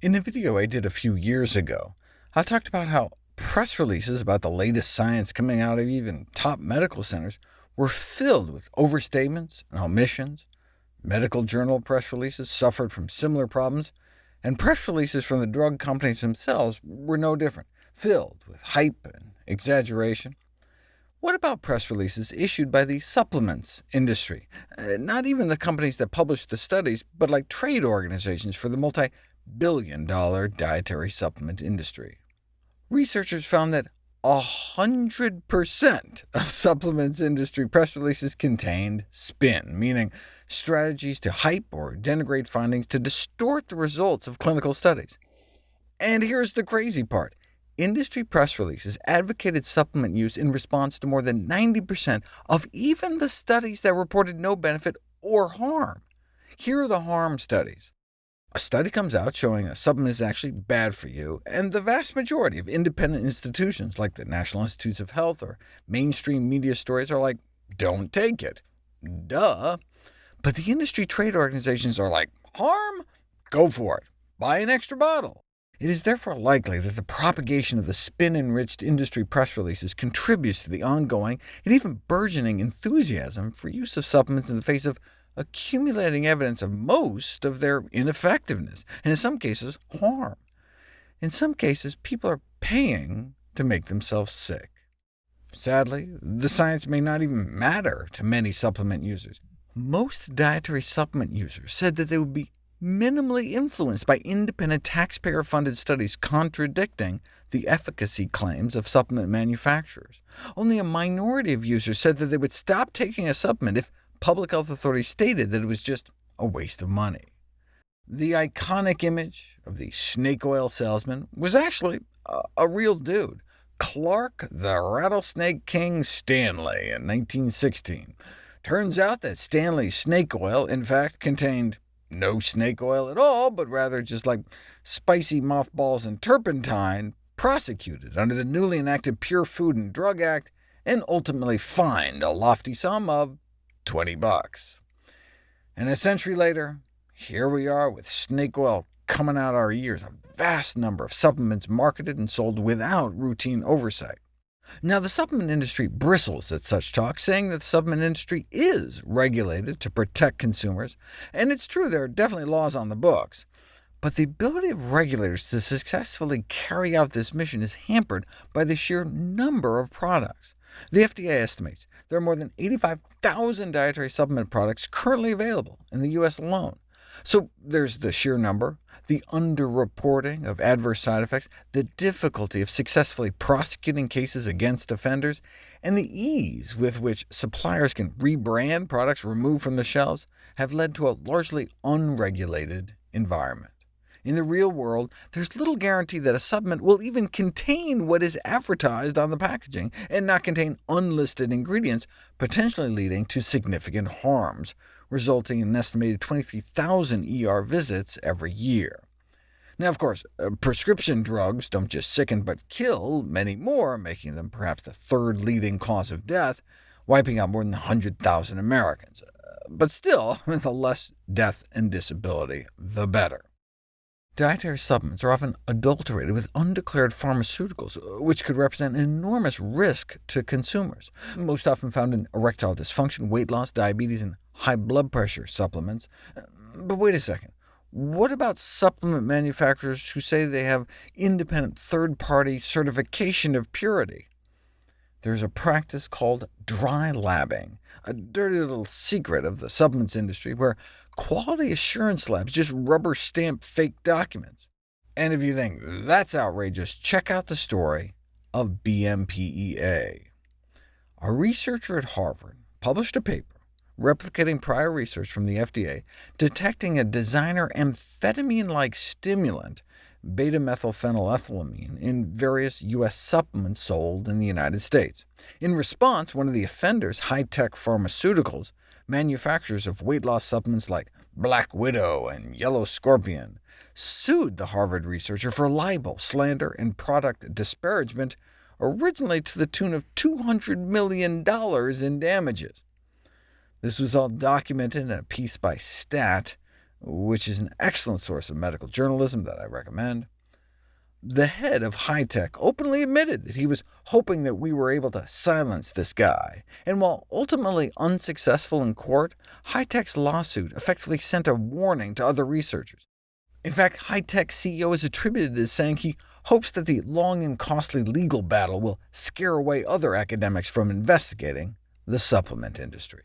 In a video I did a few years ago, I talked about how press releases about the latest science coming out of even top medical centers were filled with overstatements and omissions. Medical journal press releases suffered from similar problems, and press releases from the drug companies themselves were no different, filled with hype and exaggeration. What about press releases issued by the supplements industry? Uh, not even the companies that publish the studies, but like trade organizations for the multi billion-dollar dietary supplement industry. Researchers found that 100% of supplements industry press releases contained spin, meaning strategies to hype or denigrate findings to distort the results of clinical studies. And here's the crazy part. Industry press releases advocated supplement use in response to more than 90% of even the studies that reported no benefit or harm. Here are the harm studies. A study comes out showing a supplement is actually bad for you, and the vast majority of independent institutions, like the National Institutes of Health or mainstream media stories, are like, don't take it. Duh. But the industry trade organizations are like, harm? Go for it. Buy an extra bottle. It is therefore likely that the propagation of the spin-enriched industry press releases contributes to the ongoing and even burgeoning enthusiasm for use of supplements in the face of accumulating evidence of most of their ineffectiveness, and in some cases harm. In some cases, people are paying to make themselves sick. Sadly, the science may not even matter to many supplement users. Most dietary supplement users said that they would be minimally influenced by independent taxpayer-funded studies contradicting the efficacy claims of supplement manufacturers. Only a minority of users said that they would stop taking a supplement if public health authorities stated that it was just a waste of money. The iconic image of the snake oil salesman was actually a, a real dude, Clark the Rattlesnake King Stanley in 1916. Turns out that Stanley's snake oil, in fact, contained no snake oil at all, but rather just like spicy mothballs and turpentine, prosecuted under the newly enacted Pure Food and Drug Act, and ultimately fined a lofty sum of 20 bucks. And a century later, here we are with snake oil coming out our ears, a vast number of supplements marketed and sold without routine oversight. Now, the supplement industry bristles at such talk, saying that the supplement industry is regulated to protect consumers, and it's true there are definitely laws on the books. But the ability of regulators to successfully carry out this mission is hampered by the sheer number of products. The FDA estimates there are more than 85,000 dietary supplement products currently available in the U.S. alone. So there's the sheer number, the underreporting of adverse side effects, the difficulty of successfully prosecuting cases against offenders, and the ease with which suppliers can rebrand products removed from the shelves have led to a largely unregulated environment. In the real world, there's little guarantee that a supplement will even contain what is advertised on the packaging, and not contain unlisted ingredients, potentially leading to significant harms, resulting in an estimated 23,000 ER visits every year. Now, of course, uh, prescription drugs don't just sicken but kill many more, making them perhaps the third leading cause of death, wiping out more than 100,000 Americans. Uh, but still, the less death and disability, the better. Dietary supplements are often adulterated with undeclared pharmaceuticals, which could represent an enormous risk to consumers, most often found in erectile dysfunction, weight loss, diabetes, and high blood pressure supplements. But wait a second. What about supplement manufacturers who say they have independent third-party certification of purity? There's a practice called dry labbing, a dirty little secret of the supplements industry, where quality assurance labs just rubber stamp fake documents. And if you think that's outrageous, check out the story of BMPEA. A researcher at Harvard published a paper replicating prior research from the FDA, detecting a designer amphetamine-like stimulant, beta-methylphenylethylamine, in various U.S. supplements sold in the United States. In response, one of the offenders, Hi-Tech Pharmaceuticals, manufacturers of weight loss supplements like Black Widow and Yellow Scorpion, sued the Harvard researcher for libel, slander, and product disparagement, originally to the tune of $200 million in damages. This was all documented in a piece by Stat, which is an excellent source of medical journalism that I recommend. The head of Hi-Tech openly admitted that he was hoping that we were able to silence this guy, and while ultimately unsuccessful in court, Hi-Tech's lawsuit effectively sent a warning to other researchers. In fact, Hi-Tech CEO is attributed as saying he hopes that the long and costly legal battle will scare away other academics from investigating the supplement industry.